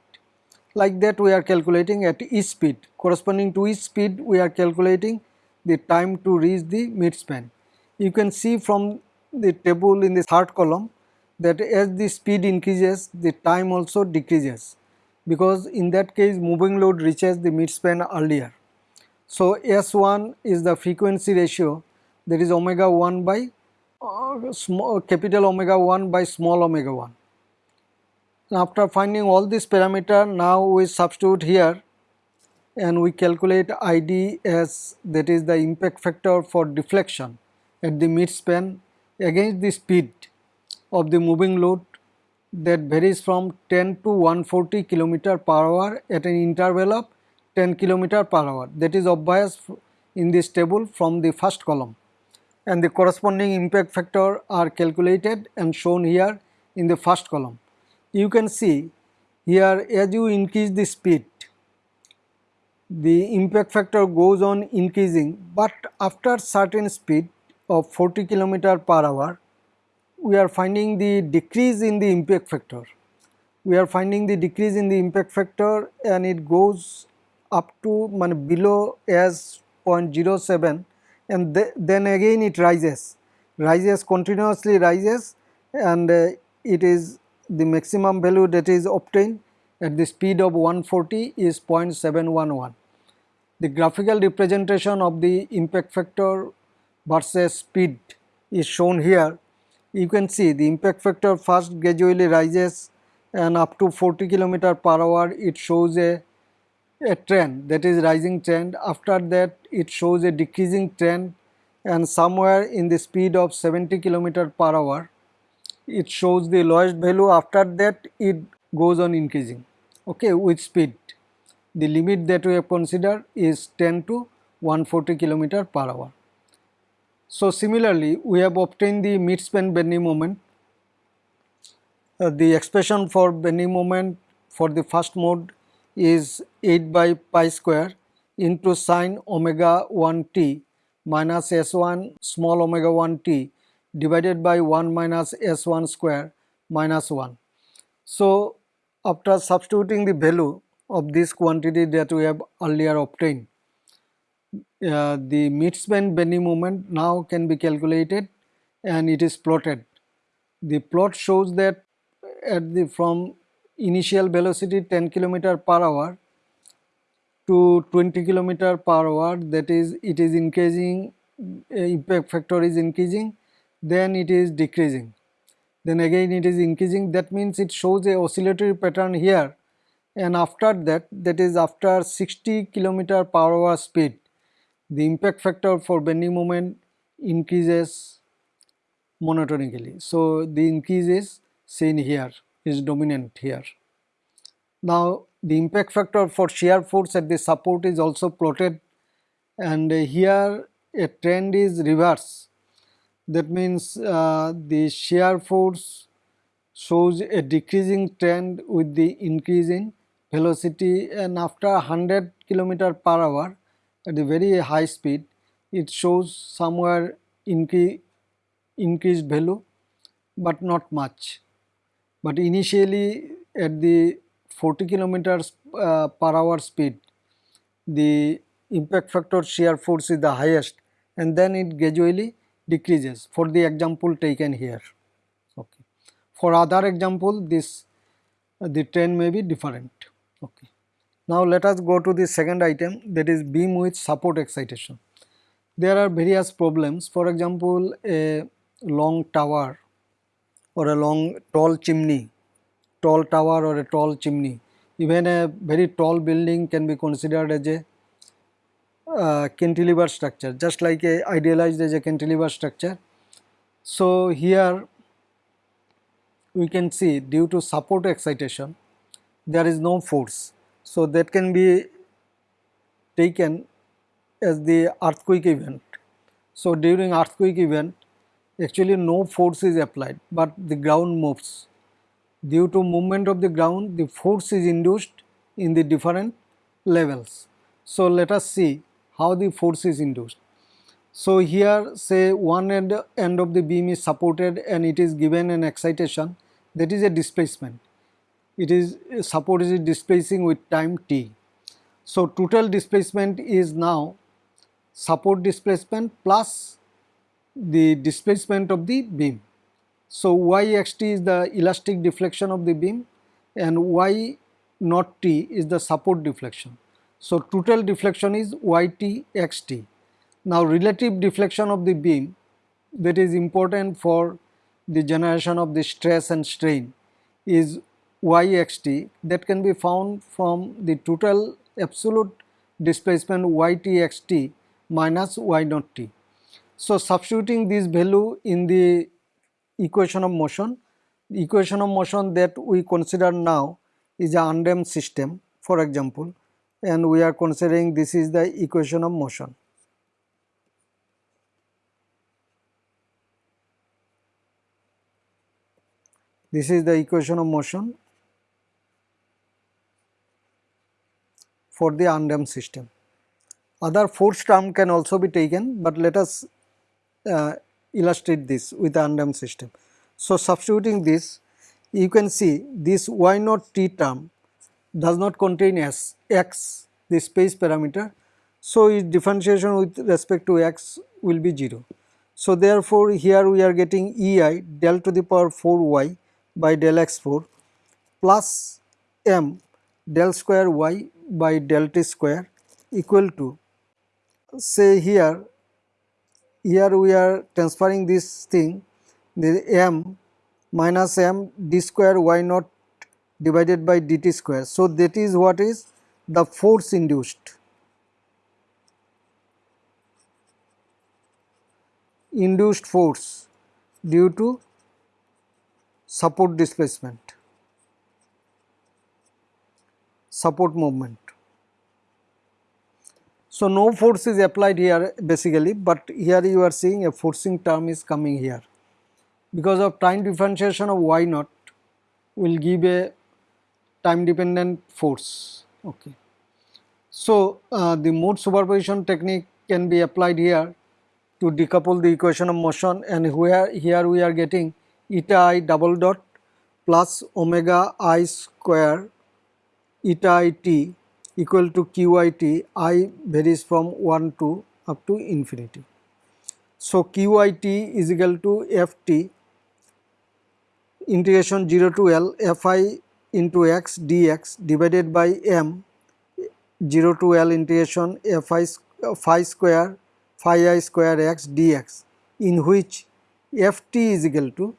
like that we are calculating at each speed corresponding to each speed we are calculating the time to reach the midspan. You can see from the table in the third column that as the speed increases the time also decreases because in that case moving load reaches the midspan earlier. So, S1 is the frequency ratio that is omega 1 by uh, small capital omega 1 by small omega 1. After finding all these parameter now we substitute here and we calculate ID as that is the impact factor for deflection at the midspan against the speed of the moving load that varies from 10 to 140 km per hour at an interval of 10 km per hour. That is obvious in this table from the first column. And the corresponding impact factor are calculated and shown here in the first column. You can see here as you increase the speed the impact factor goes on increasing. But after certain speed of 40 km per hour, we are finding the decrease in the impact factor. We are finding the decrease in the impact factor and it goes up to below as 0.07 and th then again it rises, rises continuously rises and uh, it is the maximum value that is obtained at the speed of 140 is 0.711. The graphical representation of the impact factor versus speed is shown here. You can see the impact factor first gradually rises and up to 40 km per hour it shows a, a trend that is rising trend. After that it shows a decreasing trend and somewhere in the speed of 70 km per hour it shows the lowest value after that it goes on increasing okay with speed the limit that we have considered is 10 to 140 kilometer per hour. So similarly, we have obtained the mid-span bending moment. Uh, the expression for bending moment for the first mode is 8 by pi square into sine omega 1 t minus s1 small omega 1 t divided by 1 minus s1 square minus 1. So, after substituting the value of this quantity that we have earlier obtained, uh, the mid-span bending moment now can be calculated and it is plotted. The plot shows that at the from initial velocity 10 kilometer per hour to 20 kilometer per hour that is it is increasing uh, impact factor is increasing then it is decreasing. Then again it is increasing that means it shows a oscillatory pattern here. And after that that is after 60 kilometer per hour speed the impact factor for bending moment increases monotonically. So the increase is seen here is dominant here. Now the impact factor for shear force at the support is also plotted and here a trend is reverse. That means uh, the shear force shows a decreasing trend with the increase in velocity and after 100 kilometer per hour at a very high speed it shows somewhere incre increased value but not much but initially at the 40 kilometers uh, per hour speed the impact factor shear force is the highest and then it gradually decreases for the example taken here. Okay. For other example this uh, the trend may be different. Okay. Now let us go to the second item that is beam with support excitation. There are various problems for example a long tower or a long tall chimney, tall tower or a tall chimney even a very tall building can be considered as a uh, cantilever structure just like a idealized as a cantilever structure. So here we can see due to support excitation there is no force. So that can be taken as the earthquake event. So during earthquake event actually no force is applied but the ground moves. Due to movement of the ground the force is induced in the different levels. So let us see how the force is induced. So here say one end, end of the beam is supported and it is given an excitation that is a displacement. It is support is displacing with time t. So total displacement is now support displacement plus the displacement of the beam. So yxt is the elastic deflection of the beam and y not t is the support deflection. So total deflection is yt xt. Now relative deflection of the beam that is important for the generation of the stress and strain is yxt that can be found from the total absolute displacement ytxt minus y naught t. So substituting this value in the equation of motion, the equation of motion that we consider now is a undamped system for example and we are considering this is the equation of motion. This is the equation of motion for the undamped system. Other force term can also be taken, but let us uh, illustrate this with the undamped system. So, substituting this, you can see this y naught t term does not contain s x the space parameter. So, its differentiation with respect to x will be 0. So, therefore, here we are getting E i del to the power 4 y by del x 4 plus m del square y by del t square equal to say here here we are transferring this thing the m minus m d square y naught divided by dt square. So, that is what is the force induced. induced force due to support displacement, support movement. So, no force is applied here basically, but here you are seeing a forcing term is coming here. Because of time differentiation of y naught will give a time dependent force. Okay. So, uh, the mode superposition technique can be applied here to decouple the equation of motion and where here we are getting eta i double dot plus omega i square eta i t equal to qit i varies from 1 to up to infinity. So, qit is equal to ft integration 0 to L f i into x dx divided by m 0 to L integration fi phi square phi i square x dx in which ft is equal to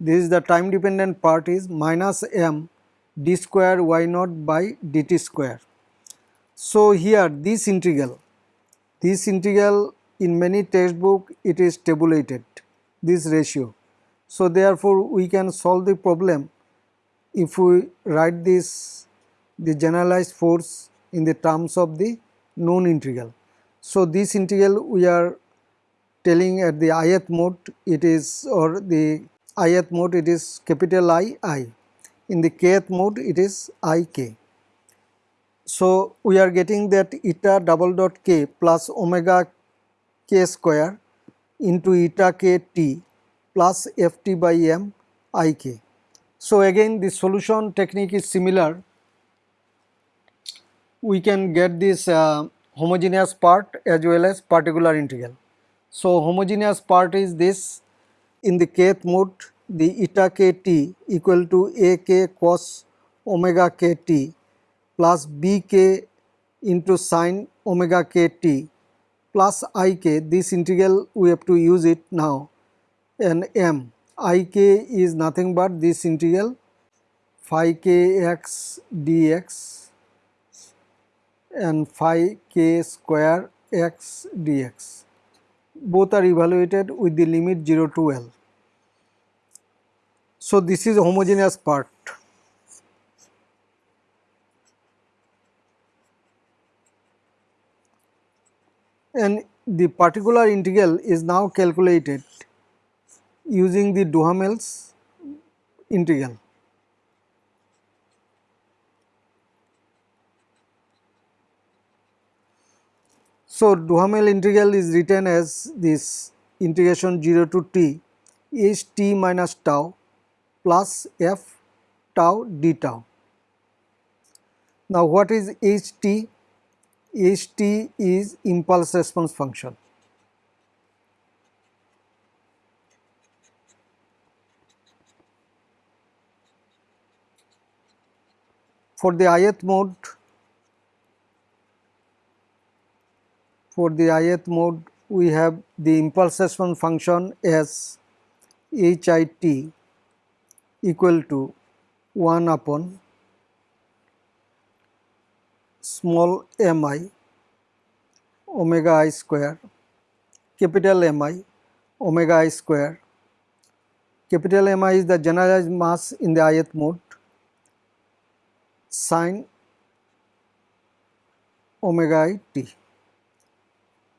this is the time dependent part is minus m d square y naught by dt square. So, here this integral, this integral in many textbook it is tabulated this ratio. So, therefore, we can solve the problem if we write this the generalized force in the terms of the known integral. So, this integral we are telling at the ith mode it is or the ith mode it is capital I I in the kth mode it is I k. So, we are getting that eta double dot k plus omega k square into eta k t plus f t by m i k. So, again the solution technique is similar. We can get this uh, homogeneous part as well as particular integral. So, homogeneous part is this in the kth mode the eta k t equal to a k cos omega k t plus b k into sine omega k t plus i k this integral we have to use it now. And m i k is nothing but this integral phi k x dx and phi k square x dx. Both are evaluated with the limit 0 to L. So, this is a homogeneous part and the particular integral is now calculated using the Duhamel's integral. So, Duhamel integral is written as this integration 0 to t h t minus tau plus f tau d tau. Now, what is h t? Ht is impulse response function. For the ith mode, for the ith mode we have the impulse response function as HIT equal to 1 upon small mi omega i square capital Mi omega i square. Capital Mi is the generalized mass in the ith mode. Sine omega i t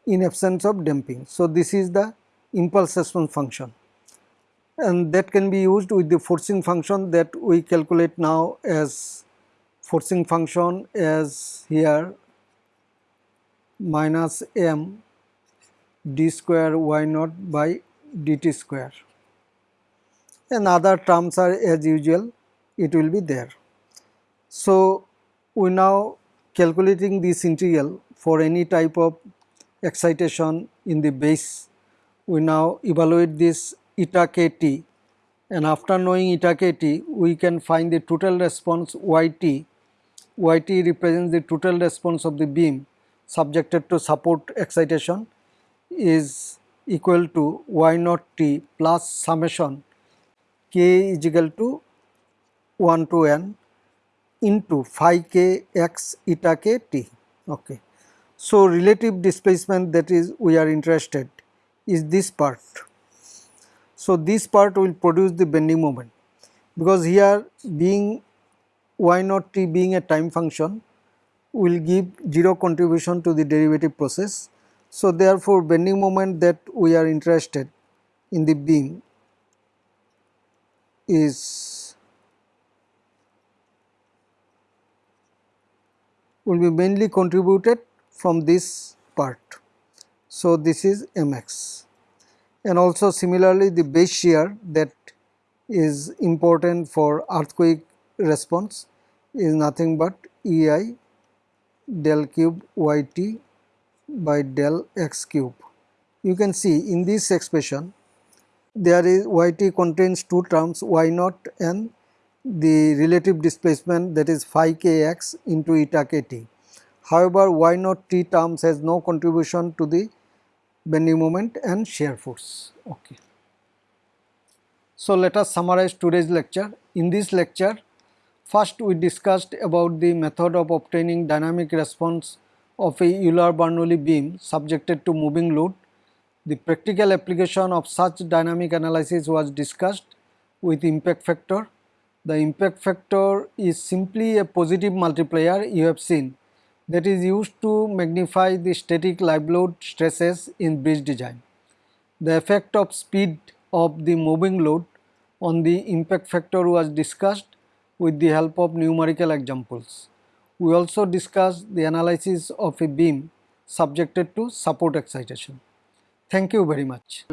in absence of damping. So, this is the impulse response function and that can be used with the forcing function that we calculate now as forcing function as here minus m d square y naught by dt square and other terms are as usual it will be there. So, we now calculating this integral for any type of excitation in the base we now evaluate this eta kt and after knowing eta kt we can find the total response yt yt represents the total response of the beam subjected to support excitation is equal to y naught t plus summation k is equal to 1 to n into phi k x eta k t. Okay. So, relative displacement that is we are interested is this part. So, this part will produce the bending moment because here being y naught t being a time function will give zero contribution to the derivative process. So, therefore, bending moment that we are interested in the beam is will be mainly contributed from this part. So, this is mx and also similarly the base shear that is important for earthquake response is nothing but EI del cube yt by del x cube. You can see in this expression there is yt contains two terms y naught and the relative displacement that is phi kx into eta kt. However, y naught t terms has no contribution to the bending moment and shear force. Okay. So, let us summarize today's lecture. In this lecture, first we discussed about the method of obtaining dynamic response of a Euler-Bernoulli beam subjected to moving load. The practical application of such dynamic analysis was discussed with impact factor. The impact factor is simply a positive multiplier you have seen that is used to magnify the static live load stresses in bridge design. The effect of speed of the moving load on the impact factor was discussed with the help of numerical examples. We also discussed the analysis of a beam subjected to support excitation. Thank you very much.